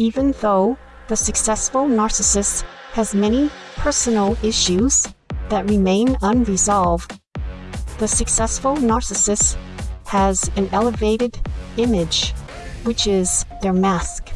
Even though the successful narcissist has many personal issues that remain unresolved, the successful narcissist has an elevated image, which is their mask.